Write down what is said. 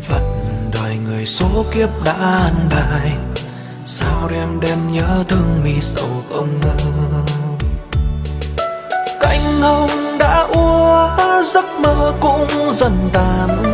phận, đời người số kiếp đã an bài. Sao đêm đêm nhớ thương mi sầu không ngờ? Cánh hồng đã úa, giấc mơ cũng dần tàn